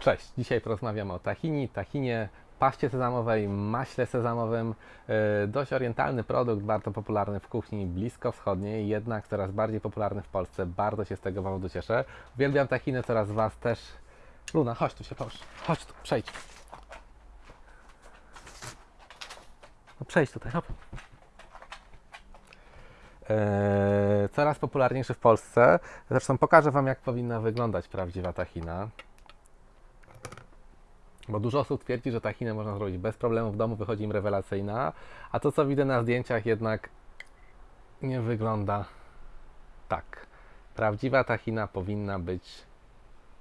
Cześć, dzisiaj porozmawiamy o tahini, tahinie, paście sezamowej, maśle sezamowym. E, Dość orientalny produkt, bardzo popularny w kuchni bliskowschodniej, jednak coraz bardziej popularny w Polsce. Bardzo się z tego powodu cieszę. Uwielbiam tahiny, coraz Was też. Luna, chodź tu się połóż. Chodź tu, przejdź. No przejdź tutaj, hop. Eee, coraz popularniejszy w Polsce. Zresztą pokażę Wam, jak powinna wyglądać prawdziwa tahina. Bo dużo osób twierdzi, że tahinę można zrobić bez problemu w domu, wychodzi im rewelacyjna, a to co widzę na zdjęciach jednak nie wygląda tak. Prawdziwa tahina powinna być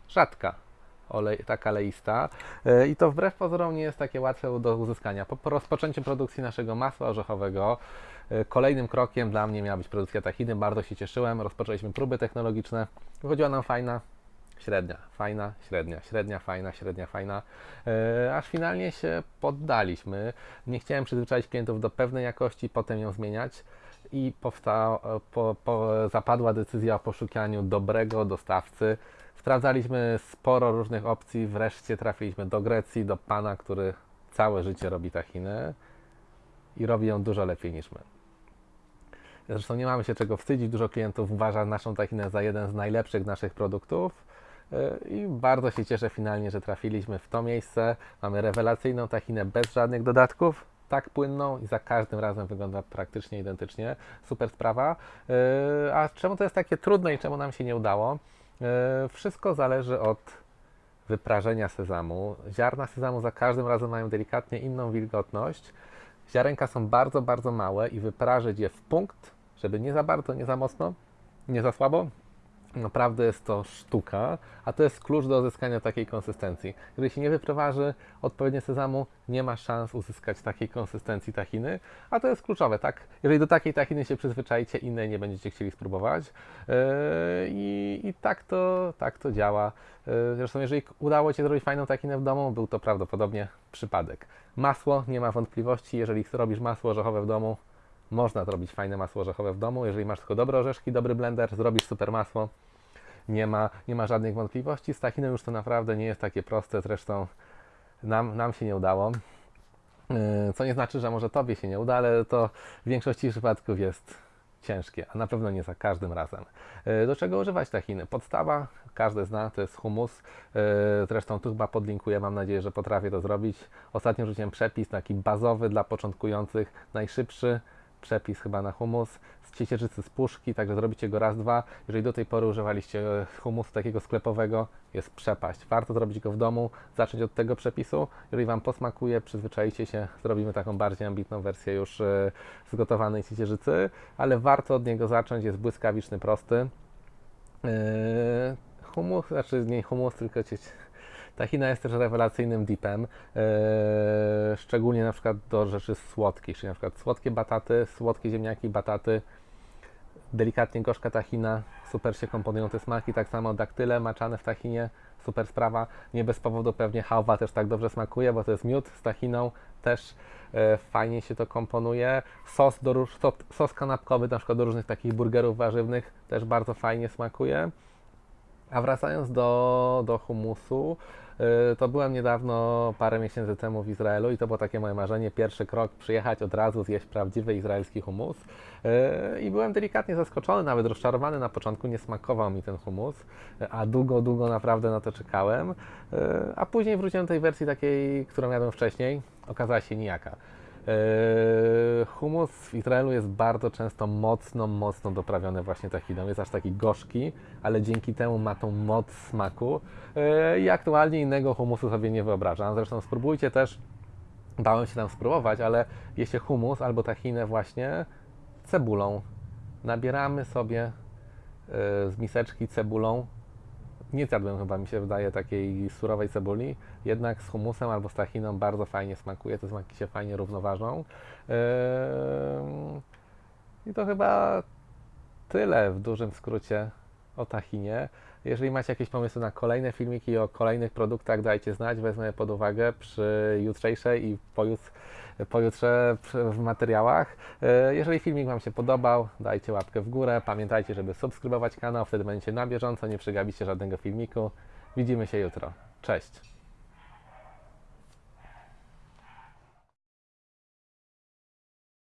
rzadka, olej, taka leista Yy, i to wbrew pozorom nie jest takie łatwe do uzyskania. Po, po rozpoczęciu produkcji naszego masła orzechowego yy, kolejnym krokiem dla mnie miała być produkcja tahiny. Bardzo się cieszyłem. Rozpoczęliśmy próby technologiczne. Wychodziła nam fajna, średnia, fajna, średnia, średnia, fajna, średnia, fajna, e, aż finalnie się poddaliśmy. Nie chciałem przyzwyczaić klientów do pewnej jakości, potem ją zmieniać i powsta, po, po, zapadła decyzja o poszukiwaniu dobrego dostawcy. Sprawdzaliśmy sporo różnych opcji, wreszcie trafiliśmy do Grecji, do pana, który całe życie robi tachinę i robi ją dużo lepiej niż my. Zresztą nie mamy się czego wstydzić. Dużo klientów uważa naszą tachinę za jeden z najlepszych naszych produktów. Yy, I bardzo się cieszę finalnie, że trafiliśmy w to miejsce. Mamy rewelacyjną tachinę bez żadnych dodatków, tak płynną i za każdym razem wygląda praktycznie identycznie. Super sprawa. Yy, A czemu to jest takie trudne i czemu nam się nie udało? Yy, Wszystko zależy od wyprażenia sezamu. Ziarna sezamu za każdym razem mają delikatnie inną wilgotność. Ziarenka są bardzo, bardzo małe i wyprażyć je w punkt, żeby nie za bardzo, nie za mocno, nie za słabo, Naprawdę jest to sztuka, a to jest klucz do uzyskania takiej konsystencji. Jeżeli się nie wyproważy odpowiednio sezamu, nie ma szans uzyskać takiej konsystencji tahiny, a to jest kluczowe, tak? Jeżeli do takiej tahiny się przyzwyczaicie, innej nie będziecie chcieli spróbować. Yy, I, i tak, to, tak to działa. Yy, Zresztą, jeżeli udało Ci zrobić fajną tahinę w domu, był to prawdopodobnie przypadek. Masło, nie ma wątpliwości, jeżeli robisz masło orzechowe w domu, można zrobić fajne masło orzechowe w domu. Jeżeli masz tylko dobre orzeszki, dobry blender, zrobisz super masło. Nie ma, nie ma żadnych wątpliwości. Z tachiną już to naprawdę nie jest takie proste. Zresztą nam, nam się nie udało. Yy, Co nie znaczy, że może Tobie się nie uda, ale to w większości przypadków jest ciężkie, a na pewno nie za każdym razem. Yy, Do czego używać tahiny? Podstawa, każdy zna, to jest humus. Yy, Zresztą tu chyba podlinkuję, mam nadzieję, że potrafię to zrobić. Ostatnio rzuciłem przepis taki bazowy dla początkujących, najszybszy przepis chyba na humus z ciecierzycy z puszki, także zrobicie go raz, dwa. Jeżeli do tej pory używaliście humusu takiego sklepowego, jest przepaść. Warto zrobić go w domu, zacząć od tego przepisu. Jeżeli Wam posmakuje, przyzwyczajcie się, zrobimy taką bardziej ambitną wersję już e, z gotowanej ciecierzycy, ale warto od niego zacząć, jest błyskawiczny, prosty. Yy, Humus, znaczy nie humus, tylko Tahina jest też rewelacyjnym dipem, yy, szczególnie na przykład do rzeczy słodkich, czyli na przykład słodkie bataty, słodkie ziemniaki, bataty, delikatnie gorzka tahina, super się komponują te smaki, tak samo daktyle maczane w tahinie, super sprawa, nie bez powodu pewnie hałwa też tak dobrze smakuje, bo to jest miód z tahiną, też e, fajnie się to komponuje, sos, do, róż- sos, sos kanapkowy na przykład do różnych takich burgerów warzywnych też bardzo fajnie smakuje. A wracając do, do humusu, to byłem niedawno, parę miesięcy temu w Izraelu i to było takie moje marzenie, pierwszy krok, przyjechać od razu, zjeść prawdziwy izraelski humus. Yy, I byłem delikatnie zaskoczony, nawet rozczarowany na początku, nie smakował mi ten humus, a długo, długo naprawdę na to czekałem. Yy, A później wróciłem do tej wersji takiej, którą jadłem wcześniej, okazała się nijaka. Yy, Humus w Izraelu jest bardzo często mocno, mocno doprawiony właśnie tahiną. Jest aż taki gorzki, ale dzięki temu ma tą moc smaku. Yy, I aktualnie innego humusu sobie nie wyobrażam. Zresztą spróbujcie też, dałem się tam spróbować, ale jecie humus albo tahinę właśnie cebulą. Nabieramy sobie yy, z miseczki cebulą. Nie zjadłem chyba, mi się wydaje, takiej surowej cebuli, jednak z humusem albo z tachiną bardzo fajnie smakuje, te smaki się fajnie równoważą. Ym, I to chyba tyle w dużym skrócie o tachinie. Jeżeli macie jakieś pomysły na kolejne filmiki o kolejnych produktach, dajcie znać, wezmę je pod uwagę przy jutrzejszej i pojutrze, pojutrze w materiałach. E, Jeżeli filmik Wam się podobał, dajcie łapkę w górę. Pamiętajcie, żeby subskrybować kanał, wtedy będziecie na bieżąco, nie przegapicie żadnego filmiku. Widzimy się jutro. Cześć.